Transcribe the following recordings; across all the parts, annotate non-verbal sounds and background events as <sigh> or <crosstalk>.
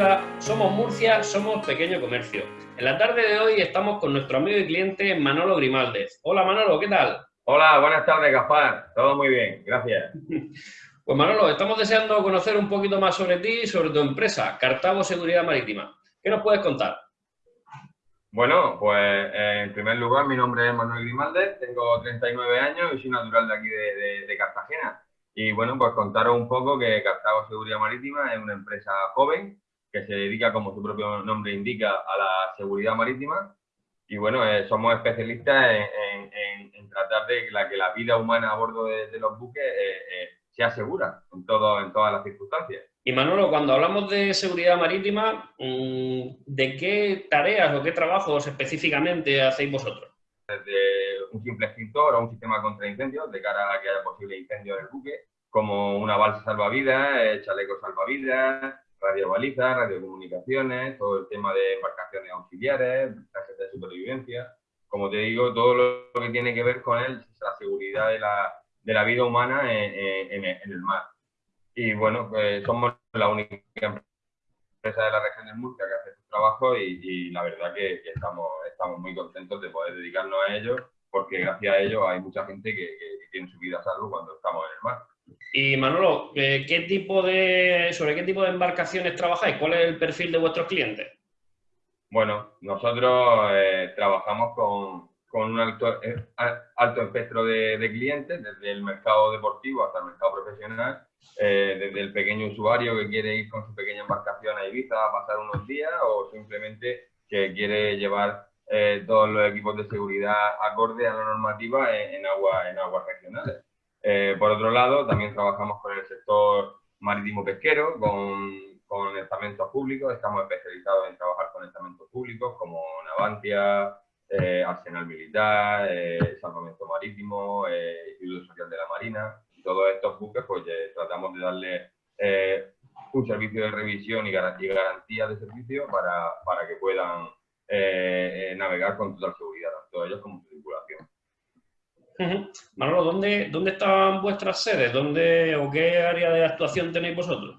definitiva, somos Murcia, somos pequeño comercio. En la tarde de hoy estamos con nuestro amigo y cliente Manolo Grimaldez. Hola Manolo, ¿qué tal? Hola, buenas tardes Gaspar. Todo muy bien, gracias. <laughs> Pues Manolo, estamos deseando conocer un poquito más sobre ti y sobre tu empresa, Cartago Seguridad Marítima. ¿Qué nos puedes contar? Bueno, pues en primer lugar, mi nombre es Manuel Grimaldez, tengo 39 años y soy natural de aquí de Cartagena. Y bueno, pues contaros un poco que Cartago Seguridad Marítima es una empresa joven que se dedica, como su propio nombre indica, a la seguridad marítima. Y bueno, eh, somos especialistas en, tratar de que la, que la vida humana a bordo de, los buques eh, eh, sea segura en, todo, en todas las circunstancias. Y Manolo, cuando hablamos de seguridad marítima, mm, ¿de qué tareas o qué trabajos específicamente hacéis vosotros? Desde un simple extintor o un sistema contra incendios de cara a que haya posible incendio en el buque, como una balsa salvavidas, eh, chaleco salvavidas, radiobalizas, radiocomunicaciones, todo el tema de embarcaciones auxiliares, trajes de supervivencia. Como te digo, todo lo que tiene que ver con la seguridad de la, de la vida humana en, el mar. Y bueno, pues somos la única empresa de la región de Murcia que hace su trabajo y, la verdad que, estamos, estamos muy contentos de poder dedicarnos a ello porque gracias a ello hay mucha gente que, que tiene su vida a salvo cuando estamos en el mar. Y Manolo, eh, ¿qué tipo de, ¿sobre qué tipo de embarcaciones trabajáis? ¿Cuál es el perfil de vuestros clientes? Bueno, nosotros eh, trabajamos con, un alto, eh, alto espectro de, clientes, desde el mercado deportivo hasta el mercado profesional, desde el pequeño usuario que quiere ir con su pequeña embarcación a Ibiza a pasar unos días o simplemente que quiere llevar todos los equipos de seguridad acorde a la normativa en, en aguas regionales. Eh, por otro lado, también trabajamos con el sector marítimo pesquero, con, con estamentos públicos. Estamos especializados en trabajar con estamentos públicos como Navantia, eh, Arsenal Militar, eh, Salvamento Marítimo, eh, Instituto Social de la Marina. Todos estos buques, pues tratamos de darle un servicio de revisión y, garantía de servicio para, para que puedan navegar con total seguridad, tanto ellos como Manolo, ¿dónde, ¿dónde están vuestras sedes? ¿Dónde o qué área de actuación tenéis vosotros?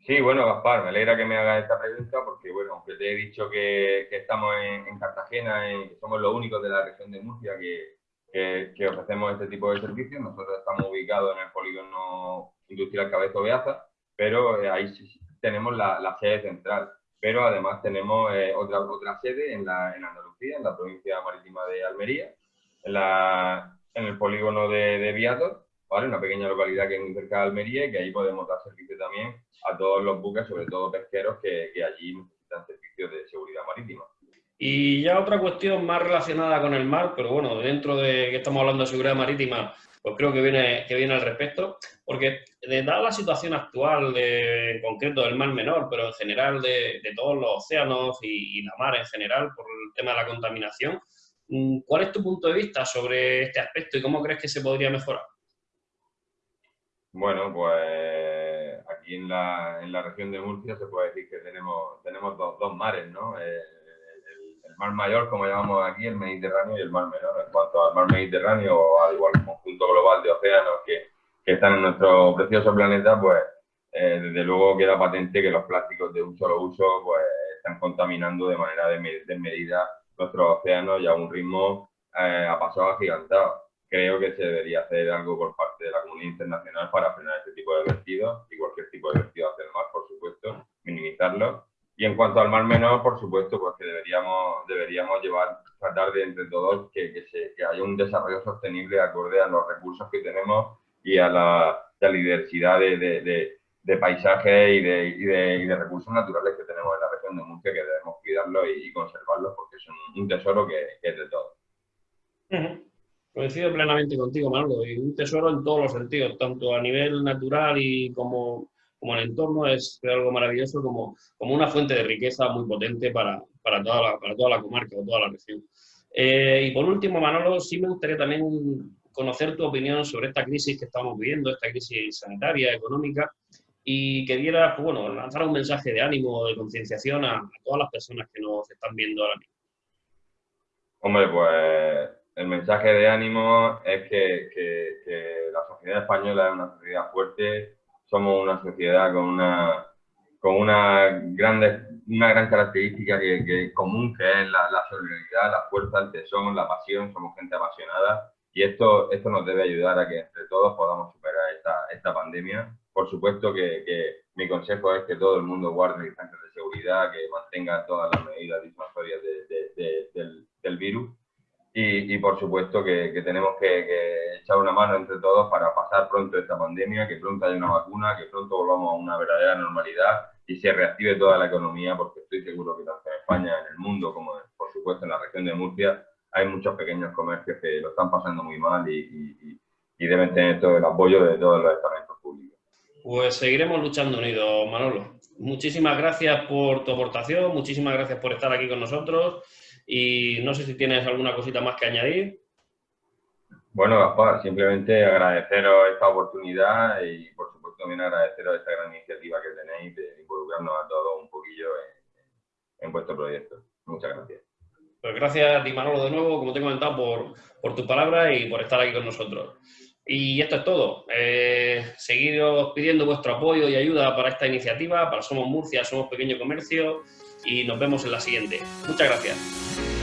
Sí, bueno, Gaspar, me alegra que me hagas esta pregunta porque, bueno, aunque te he dicho que, estamos en, Cartagena, y que somos los únicos de la región de Murcia que, que, ofrecemos este tipo de servicios, nosotros estamos ubicados en el polígono industrial Cabezo Beaza, pero eh, ahí sí tenemos la, sede central. Pero además tenemos eh, otra, otra sede en, la, en Andalucía, en la provincia marítima de Almería, en, el polígono de, de Viator, ¿vale? una pequeña localidad que es muy cerca de Almería y que ahí podemos dar servicio también a todos los buques, sobre todo pesqueros, que, que allí necesitan servicios de seguridad marítima. Y ya otra cuestión más relacionada con el mar, pero bueno, dentro de que estamos hablando de seguridad marítima, pues creo que viene, que viene al respecto, porque dada la situación actual, de, en concreto del mar menor, pero en general de, de todos los océanos y, y, la mar en general, por el tema de la contaminación, ¿Cuál es tu punto de vista sobre este aspecto y cómo crees que se podría mejorar? Bueno, pues aquí en la, en la región de Murcia se puede decir que tenemos, tenemos dos, mares, ¿no? Eh, el, mar mayor, como llamamos aquí, el Mediterráneo y el mar menor. En cuanto al mar Mediterráneo, o al igual conjunto global de océanos que, que están en nuestro precioso planeta, pues eh, desde luego queda patente que los plásticos de un solo uso pues, están contaminando de manera desmedida nuestros océanos ya a un ritmo eh, a paso agigantado. Creo que se debería hacer algo por parte de la comunidad internacional para frenar este tipo de vertidos y cualquier tipo de vertido hacia el mar, por supuesto, minimizarlo. Y en cuanto al mar menor, por supuesto, pues que deberíamos, deberíamos llevar, tratar de entre todos que, que, se, que haya un desarrollo sostenible acorde a los recursos que tenemos y a la, diversidad de, de, de, paisajes y de, y, y de, recursos naturales que tenemos en la región de Murcia que debemos cuidarlos y, conservarlos porque son un tesoro que, es de todo. Coincido plenamente contigo, Manolo, y un tesoro en todos los sentidos, tanto a nivel natural y como, como el entorno es algo maravilloso, como, como una fuente de riqueza muy potente para, para, toda, la, para toda la comarca o toda la región. Eh, y por último, Manolo, sí me gustaría también conocer tu opinión sobre esta crisis que estamos viviendo, esta crisis sanitaria, económica, y que diera, pues, bueno, lanzar un mensaje de ánimo, de concienciación a, todas las personas que nos están viendo ahora mismo. Hombre, pues el mensaje de ánimo es que, que, la sociedad española es una sociedad fuerte, somos una sociedad con una, con una, grande, una gran característica que, común, que es la, solidaridad, la fuerza, el tesón, la pasión, somos gente apasionada y esto, esto nos debe ayudar a que entre todos podamos superar esta, esta pandemia. Por supuesto que, que, mi consejo es que todo el mundo guarde distancias de seguridad, que mantenga todas las medidas disuasorias de, del, del virus y, por supuesto que, tenemos que, echar una mano entre todos para pasar pronto esta pandemia, que pronto haya una vacuna, que pronto volvamos a una verdadera normalidad y se reactive toda la economía, porque estoy seguro que tanto en España, en el mundo, como por supuesto en la región de Murcia, hay muchos pequeños comercios que lo están pasando muy mal y, deben tener todo el apoyo de todos los estamentos. Pues seguiremos luchando unidos, Manolo. Muchísimas gracias por tu aportación, muchísimas gracias por estar aquí con nosotros y no sé si tienes alguna cosita más que añadir. Bueno, Gaspar, simplemente agradeceros esta oportunidad y por supuesto también agradeceros esta gran iniciativa que tenéis de involucrarnos a todos un poquillo en, vuestro proyecto. Muchas gracias. Pues gracias a ti, Manolo, de nuevo, como te he comentado, por, por tu palabra y por estar aquí con nosotros. Y esto es todo. Eh, pidiendo vuestro apoyo y ayuda para esta iniciativa, para Somos Murcia, Somos Pequeño Comercio y nos vemos en la siguiente. Muchas gracias.